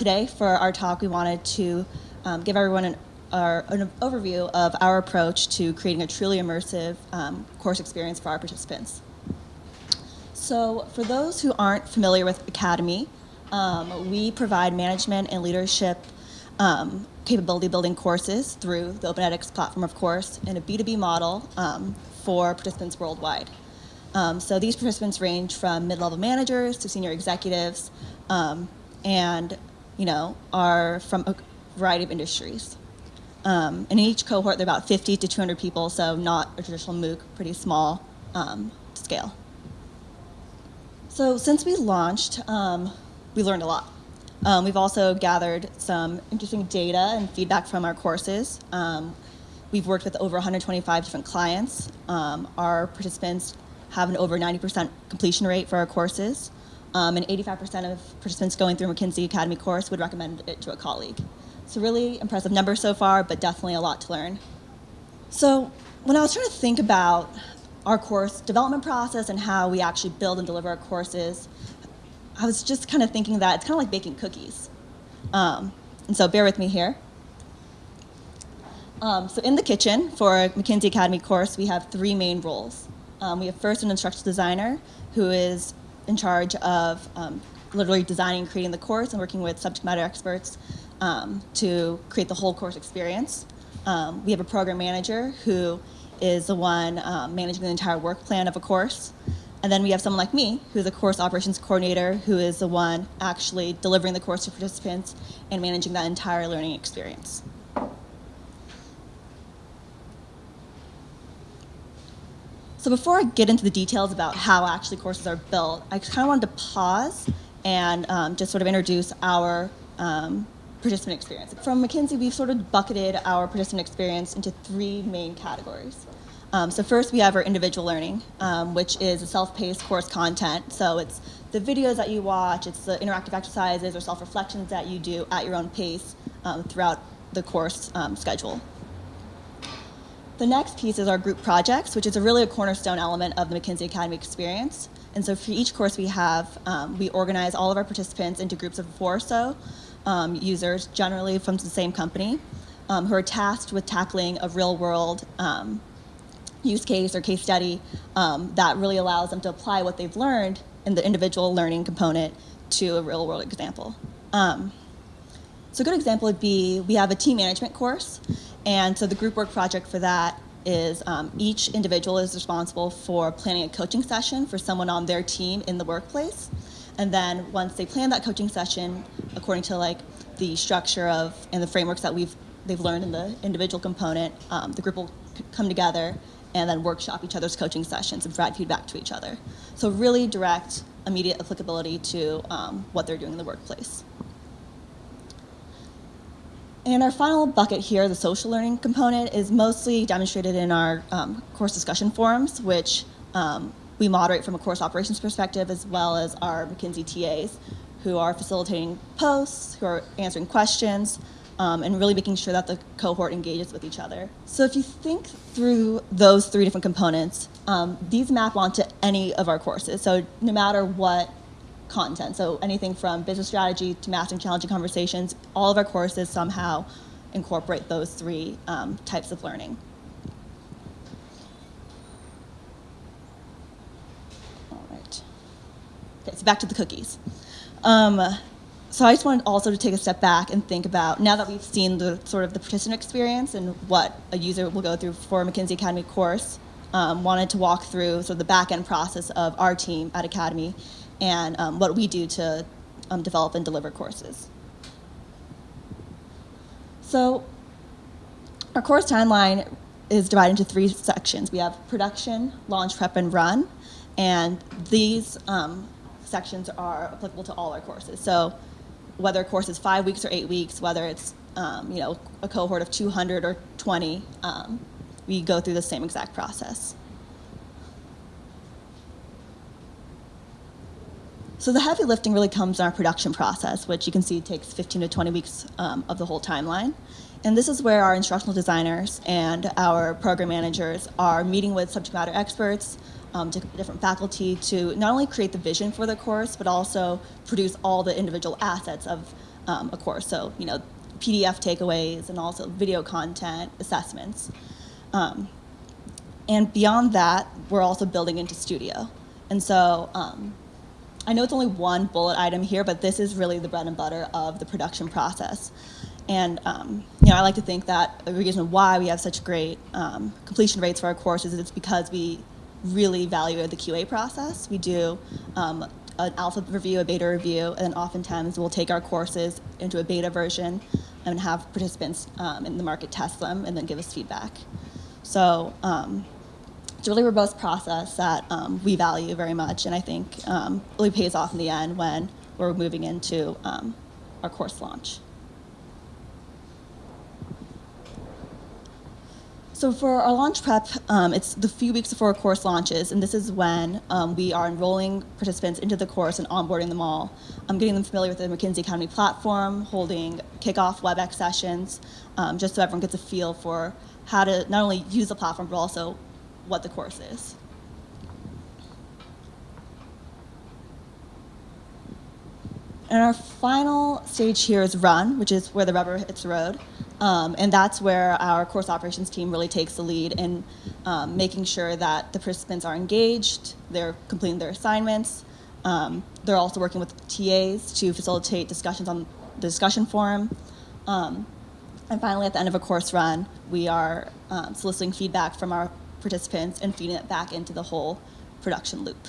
today, for our talk, we wanted to um, give everyone an, our, an, overview of our approach to creating a truly immersive um, course experience for our participants. So for those who aren't familiar with Academy, um, we provide management and leadership um, capability building courses through the OpenEdX platform, of course, in a B2B model um, for participants worldwide. Um, so these participants range from mid-level managers to senior executives um, and, you know, are from a variety of industries. Um, in each cohort, there are about 50 to 200 people, so not a traditional MOOC, pretty small um, scale. So since we launched, um, we learned a lot. Um, we've also gathered some interesting data and feedback from our courses. Um, we've worked with over 125 different clients. Um, our participants have an over 90% completion rate for our courses, um, and 85% of participants going through McKinsey Academy course would recommend it to a colleague. So really impressive number so far, but definitely a lot to learn. So when I was trying to think about our course development process and how we actually build and deliver our courses, I was just kind of thinking that it's kind of like baking cookies. Um, and so bear with me here. Um, so in the kitchen for a McKinsey Academy course, we have three main roles. Um, we have first an instructional designer who is in charge of um, literally designing and creating the course and working with subject matter experts um, to create the whole course experience. Um, we have a program manager who is the one um, managing the entire work plan of a course. And then we have someone like me, who's a course operations coordinator, who is the one actually delivering the course to participants and managing that entire learning experience. So before I get into the details about how actually courses are built, I kind of wanted to pause and um, just sort of introduce our um, participant experience. From McKinsey, we've sort of bucketed our participant experience into three main categories. Um, so first we have our individual learning, um, which is a self-paced course content. So it's the videos that you watch, it's the interactive exercises or self-reflections that you do at your own pace um, throughout the course um, schedule. The next piece is our group projects, which is a really a cornerstone element of the McKinsey Academy experience. And so for each course we have, um, we organize all of our participants into groups of four or so um, users, generally from the same company, um, who are tasked with tackling a real world um, use case or case study um, that really allows them to apply what they've learned in the individual learning component to a real world example. So a good example would be, we have a team management course, and so the group work project for that is um, each individual is responsible for planning a coaching session for someone on their team in the workplace. And then once they plan that coaching session, according to like the structure of and the frameworks that we've they've learned in the individual component, um, the group will come together and then workshop each other's coaching sessions and provide feedback to each other. So really direct, immediate applicability to um, what they're doing in the workplace. And our final bucket here, the social learning component, is mostly demonstrated in our um, course discussion forums, which um, we moderate from a course operations perspective, as well as our McKinsey TAs, who are facilitating posts, who are answering questions, um, and really making sure that the cohort engages with each other. So if you think through those three different components, um, these map onto any of our courses. So no matter what content. So anything from business strategy to mastering challenging conversations, all of our courses somehow incorporate those three um, types of learning. All right. Okay, so back to the cookies. Um, so I just wanted also to take a step back and think about, now that we've seen the sort of the participant experience and what a user will go through for a McKinsey Academy course, um, wanted to walk through sort of the back end process of our team at Academy and um, what we do to um, develop and deliver courses. So our course timeline is divided into three sections. We have production, launch, prep, and run. And these um, sections are applicable to all our courses. So whether a course is five weeks or eight weeks, whether it's um, you know a cohort of 200 or 20, um, we go through the same exact process. So the heavy lifting really comes in our production process, which you can see takes 15 to 20 weeks um, of the whole timeline. And this is where our instructional designers and our program managers are meeting with subject matter experts, um, different faculty to not only create the vision for the course, but also produce all the individual assets of um, a course. So, you know, PDF takeaways and also video content assessments. Um, and beyond that, we're also building into Studio. And so um, I know it's only one bullet item here, but this is really the bread and butter of the production process. And um, you know, I like to think that the reason why we have such great um, completion rates for our courses is it's because we really value the QA process. We do um, an alpha review, a beta review, and oftentimes we'll take our courses into a beta version and have participants um, in the market test them and then give us feedback. So um, it's a really robust process that um, we value very much, and I think um, really pays off in the end when we're moving into um, our course launch. So for our launch prep, um, it's the few weeks before our course launches, and this is when um, we are enrolling participants into the course and onboarding them all. I'm getting them familiar with the McKinsey Academy platform, holding kickoff WebEx sessions, um, just so everyone gets a feel for how to not only use the platform, but also what the course is. And our final stage here is run, which is where the rubber hits the road. Um, and that's where our course operations team really takes the lead in um, making sure that the participants are engaged, they're completing their assignments. Um, they're also working with TAs to facilitate discussions on the discussion forum. Um, and finally, at the end of a course run, we are um, soliciting feedback from our participants and feeding it back into the whole production loop.